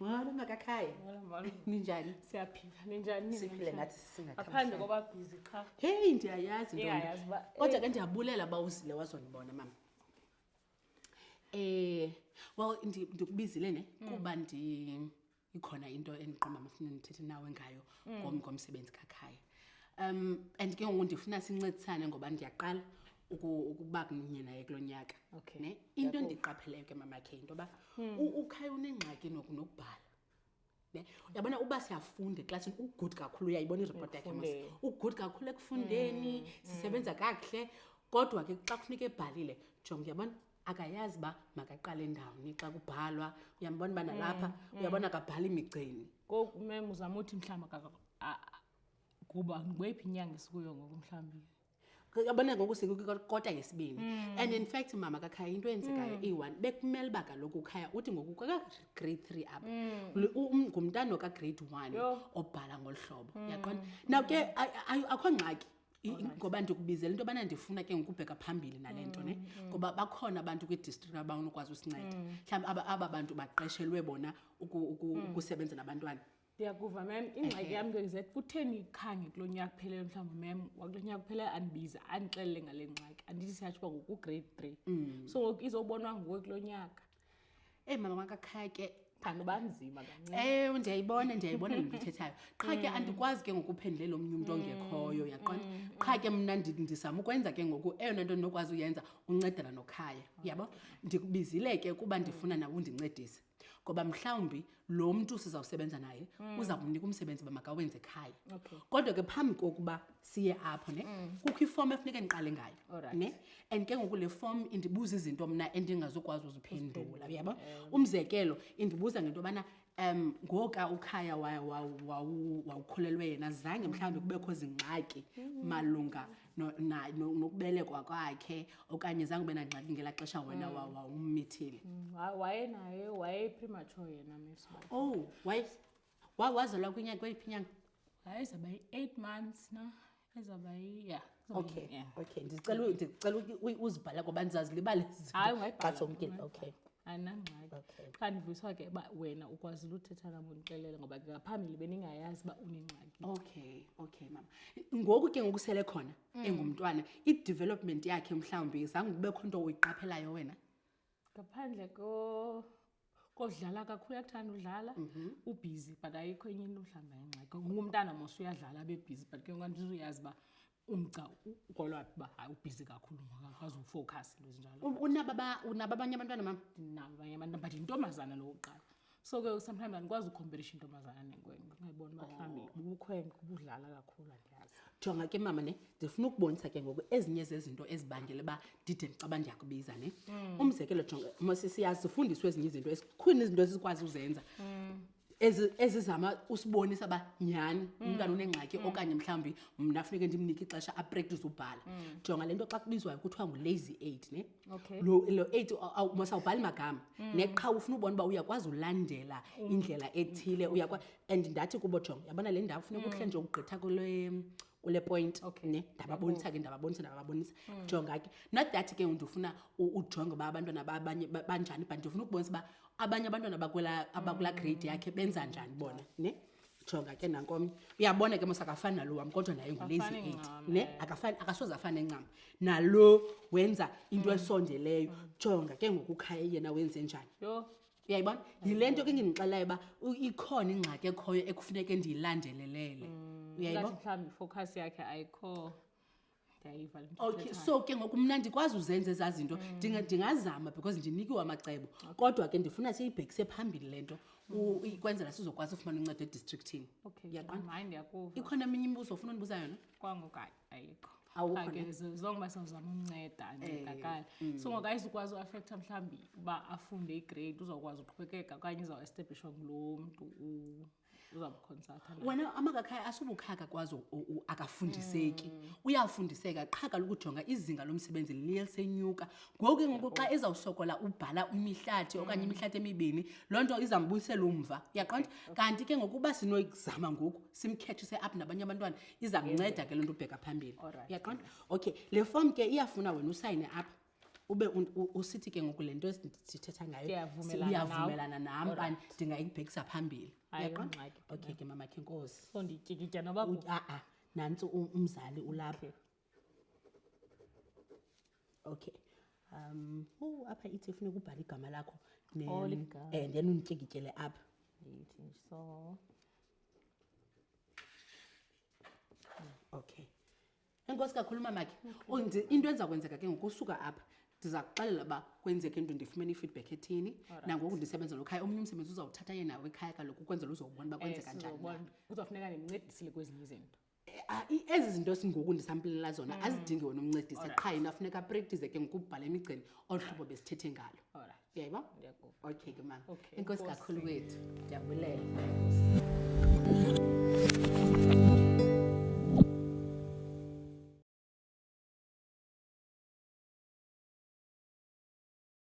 Molo makakhaya. Molo molo. Ninjani? Siyaphila. Ninjani? Siphile nathi sisingakhambi. Aphandle koba busy cha. Hey ndiyayazi ntombi. Ndiyayazi ba. Kodwa ke eh. ndiyabulela ba usile wazonibona mama. Eh well ndikubizile ne mm. kuba ndi ikhona into endiqomba mafuna ndithethe nawe ngayo mm. ngomsebenzi kakhaya um and ke ngoku ndifuna sincedisane ngoba ndiyaqala ukuba kunye naye kulo nyaka okay. ne into endiqapheleyo ke mamakhe into yoba hmm. ukhaya unengxaki noku nokubhala ne uyabona uba siyafunda eklasini ugood kakhulu uyayibona ireport yakhe mos ugood kakhulu ekufundeni hmm. sisebenza hmm. kakuhle kodwa ke xa kufuneka ebhalile jonga uyabona akayazi uba makaqale ndawoni xa kubhalwa uyambona uba nalapha mm, uyabona mm. akabhala imigceni ngoku mem uzama uthi mhlawumbi kuba ngweyiphi inyanga esikuyo ngoku mhlawumbi yabona ngoku sikwikota yesibini mm. and in fact mama kakhaya into eyenzekayo iyi-one bekumele uba kaloku ukhaya uthi ngoku kakagrade three apha um, ngumntana okagrade one obhala ngolu hlobo yaqona now ke akho ngxaki ngoba ndikubizela into yobana ndifuna ke ngokubheka phambili nale nto ne mm, mm. ngoba bakhona abantu kwidistrict abanokwazi usinceda mm. mhlawumbi aba, aba bantu baqeshelwe bona ukusebenza uku, uku nabantwana ndiyakuva mem ingxaki yam ke zet kutheni khange kulo nyaka kuphelele mhlawumbi mem wakulo nyaka kuphelele andibiza andixelele ngale ngxaki andithi siyatsho uba ngokugrade three so ngoku izobonwa nguwe kulo nyaka eyi mama wakakhaya ke kanti banzima kancee um ndiyayibona ndiyayibona le nto ithethayo qha ke mm. andikwazi ke ngokuphendulele omnye umntu mm. ongekhoyo yaqonda mm, qha ke mna ndizama ukwenza ke ngoku eyona nto ndinokwazi uyenza uncedela nokhaya yabo ndikubizile ke kuba ndifuna nawe undincedise ngoba mhlawumbi lo mntu sizawusebenza naye mm. uza kumnika umsebenzi uba makawenze ekhaya okay. kodwa ke phambi kokuba siye apho ne mm. kukho ifomu efuneke ndiqale ngayo right. ne and ke ngoku le fomu indibuza izinto mna endingazukwazi uziphendula uyabo um. umzekelo indibuza ngento yobana um ngoka ukhaya wawukhulelwe yena zange mhlawumbi kubekho zingxaki mm. malunga nokubelekwa kwakhe okanye zange ube nangxaki ngela xesha wena mm. wawummithile mm, wayenaye wayepremature yena miso ow oh, wazelwa kwinyanga kweyiphi inyanga wayezaba yi-eight months na ezaba ya okay okay ndicela uzibhala ngoba ndizazilibale hayi ungayibhala okay andinangxaki okay. qha ndivuyiswa ke uba wena ukwazile uthetha nam undixelele ngoba ke ngaphambili bendingayazi uba unengxaki okay okay mama ngoku ke ngokusele khona mm. engumntwana i-development yakhe mhlawumbi zange kubekho nto uyiqaphelayo wena ngaphandle ko kodlala kakhulu uyakuthanda udlala mhm. ubhizi but ayikho enye into mhlawumbi ayingxaki ngumntana mos uyadlala abebhizi but ke ngandizuyazi uba umgca ukolwa uba hayi ubhizi kakhulu ngakwazi ufocus into ezinjalo unabo abanye abantwana mam ndinabo abanye abantwana but yintombazana lo kuqala so ke sometimes andikwazi ukhompelisha intombazana nenkwenke ungayibona uba mhlawumbi oh. ubukhwenke ubudlala kakhulu andiyazi jonga ke mama ne ndifuna ukubonisa ke ngoku ezinye zezinto ezibangele uba ndide ndicaba ndiyakubiza ne hmm. umzekelo jonga mosisiyazi sifundiswe ezinye izinto esikhuni izinto esikwazi uzenza hmm. ezizama usibonisa uba nyhani mm. umntana unengxaki mm. okanye mhlawumbi mna funeke ndimnike ixesha apractise ubhala mm. jonga le nto xa kubizwayo kuthiwa ngulazy eight ne lo eight masawubhali magama neqha ufuna ubona uba uyakwazi ulandela indlela ethile and ndathi kubo jonga yabona le ndawo funeka uhle nje ukugqitha kule kule point okay. ne ndababonisa ke ndababonisa ndababonisa mm. jonga ke not that ke ndifuna ujonge uba abantwana abanye banjani but ndifuna ukubonisa uba abanye abantwana abakula abakula mm. grade yakhe benza njani bona ne mm. jonga ke nankomnye uyabona ke mosakafani nalo wam kodwa naye ngulezi eight ne eh. akafani akasoze afane ncam nalo wenza into mm. esondeleyo mm. jonga ke ngokukhaye yena wenze njani uyayibona yile nto ke ndinixelayo uba ikhona ingxaki ekhoyo ekufuneke ndiyilandelelele mm, uyayibona mhlawumbi ifocus yakhe ayikho okay so ke ngoku mna ndikwazi uzenza ezaa zinto mm. ndingazama because ndinikiwe amacebo kodwa ke ndifuna siyibhekise phambili le nto mm. kwenzela sizokwazi ufumana uncedo edistrictini yaqonda ikhona eminye imibuzo ofuna undibuza yona kwangokanye ayikho Awukho ne? akeze as long uba sazama umnceda ancedakale Eh, so ngoku ayizukwazi uafektha mhlawumbi uba afunde igrade uzawukwazi uqhubekeka okanye izawuestablishwa ngulo mntu u- uzamkhonsatha naye. wena amakakhaya asubukhaka kwazi u- u- akafundiseki uyafundiseka qha kaloku ujonga izinga lomsebenzi liye lisenyuka ngoku ke ngoku xa ezawusokola ubhala imihlathi okanye imihlathi emibini loo nto izambuyisela umva uyaqonda kanti ke ngokuba sinoyizama ngoku simkhethise apha nabanye abantwana iza kunceda ke loo nto ubheka phambili uyaqonda okay le fom ke iyafuna wena usayine apha ube usithi ke ngoku le nto esithetha ngayo uyavumelana nam bani ndingayibhekisa phambili uyaqonda okay ke mama khenkosi a-a nantsi umzali ulapho okay um oh apha ithi ufuna ukubhala igama lakho ne- Oh, ligama. eh, then undityikityele apha Yithi nje, so okay enkosi kakhulu mamakhe Oh, ndi- into enza kwenzeka ke ngokusuka apha ndiza kuxelela uba kwenzeke into ndifumene i-feedback ethini nangoku ndisebenzela ukhaya omunye umsebenzi uzawuthatha yena wekhaya kaloku ukwenzela uzowubona uba kwenzeka njani na. uzawufuneka ndimncedisile kwezinye izinto ezi zinto singoku ndisampilela zona mm. azidingi wena umncedise qha yena afuneka aprektise ke ngokubhala emigceni olu hlobo besithethe ngalo uyayiba okay ke mama enkosi kakhulu wethu ndiyabulela